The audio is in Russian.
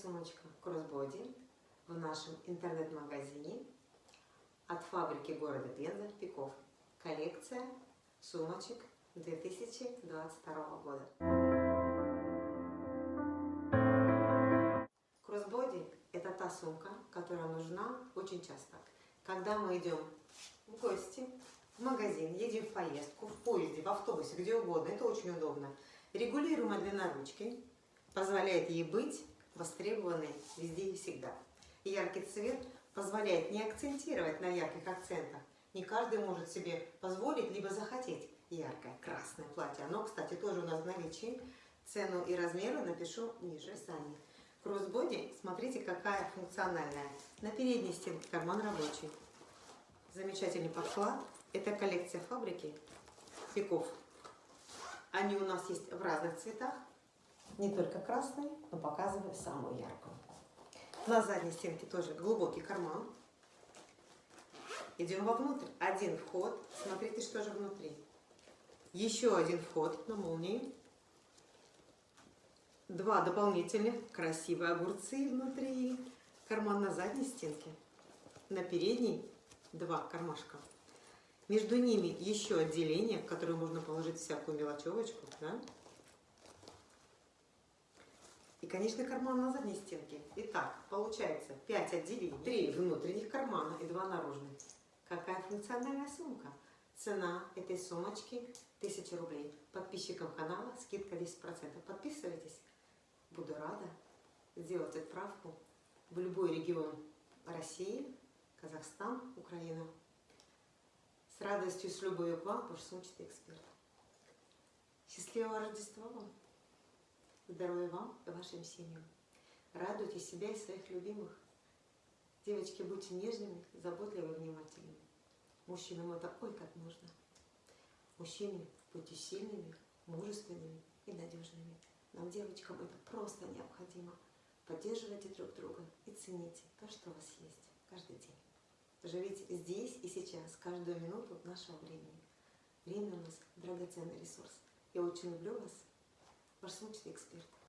сумочка Crossbody в нашем интернет-магазине от фабрики города Пенза Пиков. Коллекция сумочек 2022 года. Crossbody – это та сумка, которая нужна очень часто. Когда мы идем в гости, в магазин, едем в поездку, в поезде, в автобусе, где угодно, это очень удобно. Регулируемая длина ручки позволяет ей быть востребованной везде и всегда. Яркий цвет позволяет не акцентировать на ярких акцентах. Не каждый может себе позволить, либо захотеть яркое красное платье. Оно, кстати, тоже у нас в наличии. Цену и размеры напишу ниже сами. Кроссбоди, смотрите, какая функциональная. На передней стенке карман рабочий. Замечательный подклад. Это коллекция фабрики Пиков. Они у нас есть в разных цветах. Не только красный, но показываю самую яркую. На задней стенке тоже глубокий карман. Идем вовнутрь. Один вход. Смотрите, что же внутри. Еще один вход на молнии. Два дополнительных красивые огурцы внутри. Карман на задней стенке. На передней два кармашка. Между ними еще отделение, в которое можно положить всякую мелочевочку. Да? И, конечно, карман на задней стенке. Итак, получается 5 отделений, 3 внутренних кармана и 2 наружных. Какая функциональная сумка? Цена этой сумочки 1000 рублей. Подписчикам канала скидка 10%. Подписывайтесь. Буду рада сделать отправку в любой регион России, Казахстан, Украина. С радостью, с любовью к вам, ваш сумчатый эксперт. Счастливого Рождества вам! Здоровья вам и вашим семьям. Радуйте себя и своих любимых. Девочки, будьте нежными, заботливыми, внимательными. Мужчинам это ой как нужно. Мужчины, будьте сильными, мужественными и надежными. Нам, девочкам, это просто необходимо. Поддерживайте друг друга и цените то, что у вас есть каждый день. Живите здесь и сейчас, каждую минуту нашего времени. Время у нас драгоценный ресурс. Я очень люблю вас. Ваш сумчатый эксперт.